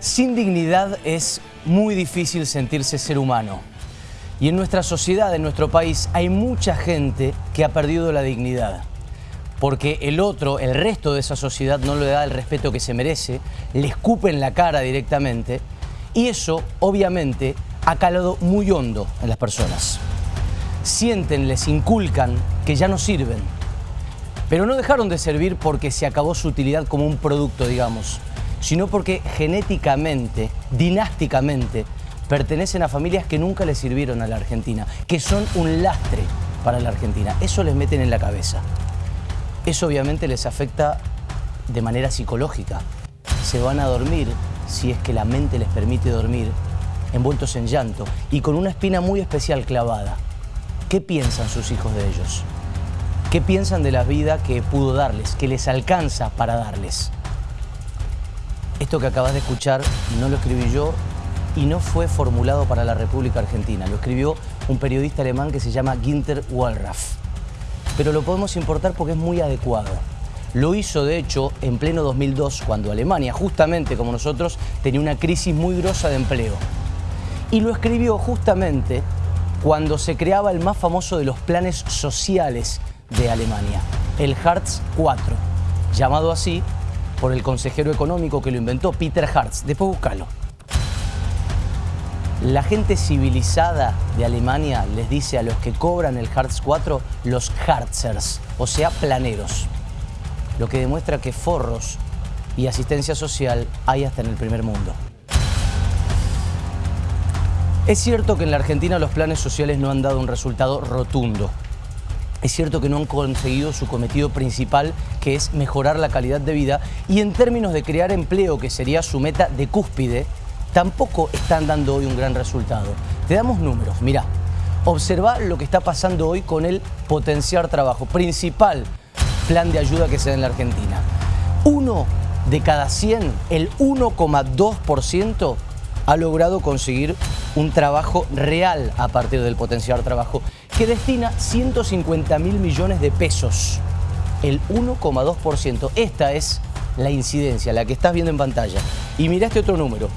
Sin dignidad es muy difícil sentirse ser humano. Y en nuestra sociedad, en nuestro país, hay mucha gente que ha perdido la dignidad. Porque el otro, el resto de esa sociedad no le da el respeto que se merece, le escupe la cara directamente. Y eso, obviamente, ha calado muy hondo en las personas. Sienten, les inculcan que ya no sirven. Pero no dejaron de servir porque se acabó su utilidad como un producto, digamos sino porque genéticamente, dinásticamente, pertenecen a familias que nunca le sirvieron a la Argentina, que son un lastre para la Argentina. Eso les meten en la cabeza. Eso obviamente les afecta de manera psicológica. Se van a dormir, si es que la mente les permite dormir, envueltos en llanto y con una espina muy especial clavada. ¿Qué piensan sus hijos de ellos? ¿Qué piensan de la vida que pudo darles, que les alcanza para darles? Esto que acabas de escuchar no lo escribí yo y no fue formulado para la República Argentina. Lo escribió un periodista alemán que se llama Ginter Wallraff. Pero lo podemos importar porque es muy adecuado. Lo hizo, de hecho, en pleno 2002, cuando Alemania, justamente como nosotros, tenía una crisis muy grosa de empleo. Y lo escribió justamente cuando se creaba el más famoso de los planes sociales de Alemania, el Hartz IV, llamado así por el consejero económico que lo inventó, Peter Hartz. Después búscalo. La gente civilizada de Alemania les dice a los que cobran el Hartz 4 los Hartzers, o sea, planeros. Lo que demuestra que forros y asistencia social hay hasta en el primer mundo. Es cierto que en la Argentina los planes sociales no han dado un resultado rotundo. Es cierto que no han conseguido su cometido principal, que es mejorar la calidad de vida, y en términos de crear empleo, que sería su meta de cúspide, tampoco están dando hoy un gran resultado. Te damos números, mirá, observa lo que está pasando hoy con el potenciar trabajo, principal plan de ayuda que se da en la Argentina. Uno de cada 100, el 1,2%, ha logrado conseguir un trabajo real a partir del potenciar trabajo que destina 150 mil millones de pesos, el 1,2%. Esta es la incidencia, la que estás viendo en pantalla. Y mira este otro número.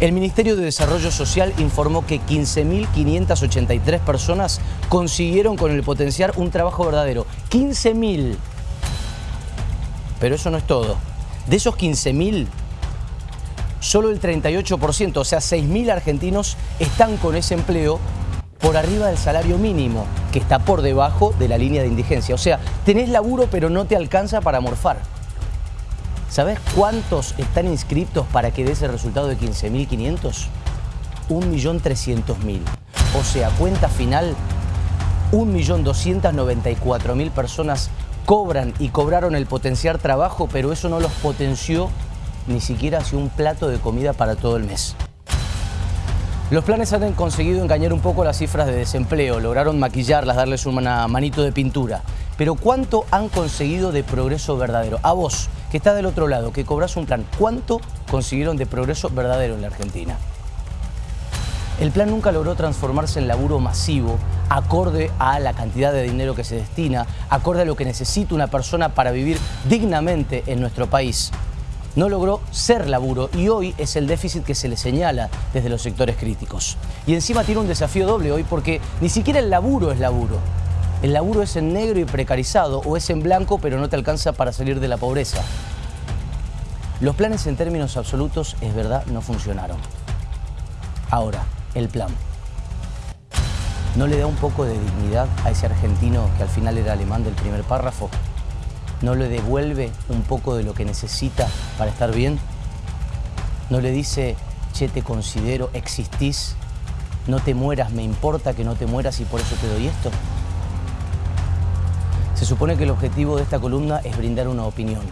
El Ministerio de Desarrollo Social informó que 15.583 personas consiguieron con el potenciar un trabajo verdadero. 15.000. Pero eso no es todo. De esos 15.000, solo el 38%, o sea, 6.000 argentinos están con ese empleo por arriba del salario mínimo, que está por debajo de la línea de indigencia. O sea, tenés laburo pero no te alcanza para morfar. ¿Sabés cuántos están inscritos para que dé ese resultado de 15.500? 1.300.000. O sea, cuenta final, 1.294.000 personas cobran y cobraron el potenciar trabajo, pero eso no los potenció ni siquiera hacia un plato de comida para todo el mes. Los planes han conseguido engañar un poco las cifras de desempleo, lograron maquillarlas, darles una manito de pintura. Pero ¿cuánto han conseguido de progreso verdadero? A vos, que está del otro lado, que cobras un plan, ¿cuánto consiguieron de progreso verdadero en la Argentina? El plan nunca logró transformarse en laburo masivo, acorde a la cantidad de dinero que se destina, acorde a lo que necesita una persona para vivir dignamente en nuestro país no logró ser laburo y hoy es el déficit que se le señala desde los sectores críticos. Y encima tiene un desafío doble hoy porque ni siquiera el laburo es laburo. El laburo es en negro y precarizado o es en blanco pero no te alcanza para salir de la pobreza. Los planes en términos absolutos, es verdad, no funcionaron. Ahora, el plan. ¿No le da un poco de dignidad a ese argentino que al final era alemán del primer párrafo? No le devuelve un poco de lo que necesita para estar bien? ¿No le dice, che, te considero, existís, no te mueras, me importa que no te mueras y por eso te doy esto? Se supone que el objetivo de esta columna es brindar una opinión,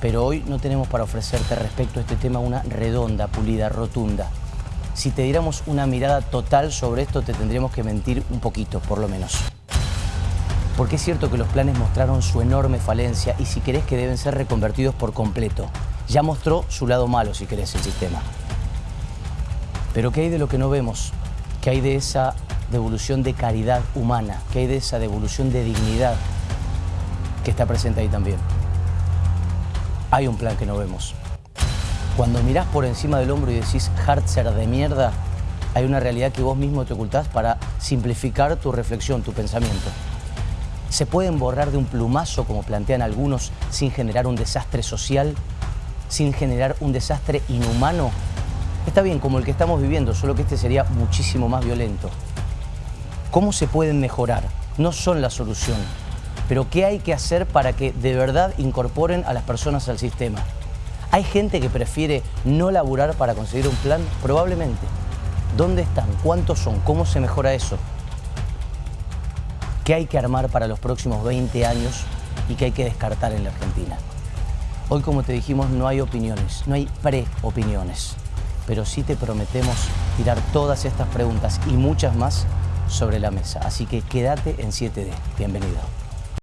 pero hoy no tenemos para ofrecerte respecto a este tema una redonda, pulida, rotunda. Si te diéramos una mirada total sobre esto, te tendríamos que mentir un poquito, por lo menos. Porque es cierto que los planes mostraron su enorme falencia y si querés que deben ser reconvertidos por completo. Ya mostró su lado malo, si querés, el sistema. Pero ¿qué hay de lo que no vemos? ¿Qué hay de esa devolución de caridad humana? ¿Qué hay de esa devolución de dignidad que está presente ahí también? Hay un plan que no vemos. Cuando mirás por encima del hombro y decís Hartzer de mierda, hay una realidad que vos mismo te ocultás para simplificar tu reflexión, tu pensamiento. ¿Se pueden borrar de un plumazo, como plantean algunos, sin generar un desastre social, sin generar un desastre inhumano? Está bien, como el que estamos viviendo, solo que este sería muchísimo más violento. ¿Cómo se pueden mejorar? No son la solución, pero ¿qué hay que hacer para que de verdad incorporen a las personas al sistema? ¿Hay gente que prefiere no laburar para conseguir un plan? Probablemente. ¿Dónde están? ¿Cuántos son? ¿Cómo se mejora eso? ¿Qué hay que armar para los próximos 20 años y qué hay que descartar en la Argentina? Hoy, como te dijimos, no hay opiniones, no hay pre-opiniones, pero sí te prometemos tirar todas estas preguntas y muchas más sobre la mesa. Así que quédate en 7D. Bienvenido.